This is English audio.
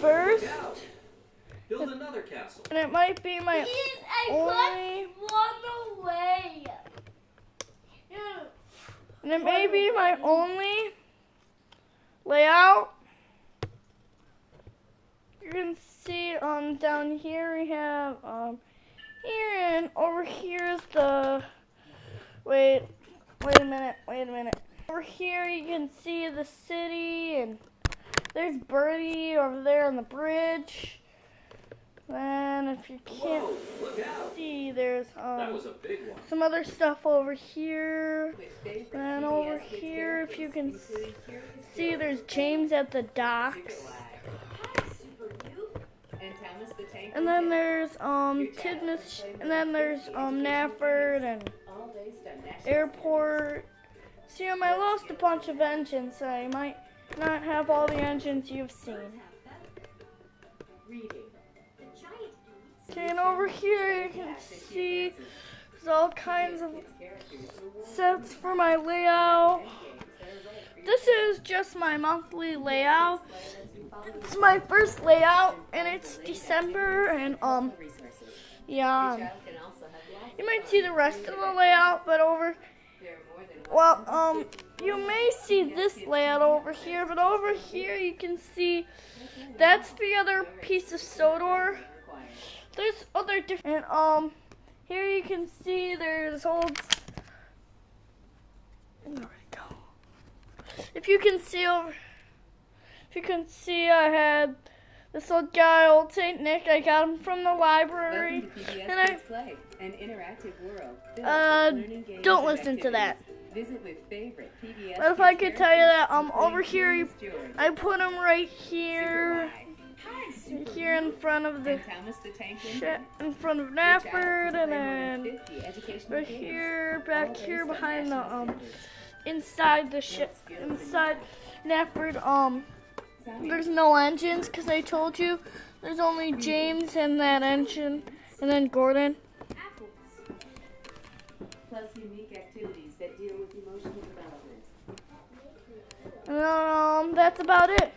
first, Look out. Build another castle. and it might be my Please, only, one away. Yeah. and it may be my only layout. You can see um down here we have um here and over here is the wait wait a minute wait a minute over here you can see the city and there's Bertie over there on the bridge. And if you can't Whoa, look out. see there's That um was a big one. some other stuff over here. And favorite PBS over here, if you can characters, See George, there's James at the docks. And Thomas the Tank And then there's um Tidmouth, and then there's um Knapford and All based on national Airport. See, um, I lost a bunch of engines, so I might not have all the engines you've seen. reading. Okay, and over here you can see there's all kinds of Kids characters who won't sets for my layout. games that are right for your This is just my monthly layout. It's my first layout, and it's December, and um, yeah. Your child can also have lots You might see the rest of the layout, but over Well, um, you may see this layout over here, but over here you can see that's the other piece of Sodor. There's other different, and, um, here you can see there's old, where'd it go? If you can see over, if you can see I had this old guy, old Saint Nick, I got him from the library. Welcome to PBS And I- Play, an interactive world. Uh, with learning games don't listen to that. Visit with favorite PBS But if I could tell you that, I'm over here, I put him right here, here in front of the and the Tank in front of Knapford, and then 50 right here, back here behind the um, inside the ship, inside Knapford. Um, there's no engines because I told you. There's only James and that engine, and then Gordon. Plus unique activities that deal with emotional development. Um, that's about it.